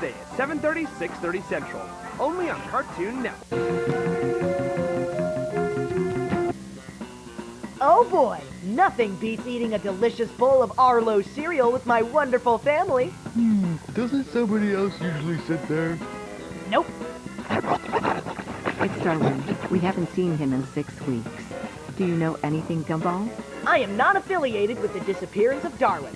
Tuesday at 7.30, 6.30 Central. Only on Cartoon Network. Oh boy, nothing beats eating a delicious bowl of Arlo cereal with my wonderful family. Hmm, doesn't somebody else usually sit there? Nope. It's Darwin. We haven't seen him in six weeks. Do you know anything, Gumball? I am not affiliated with the disappearance of Darwin.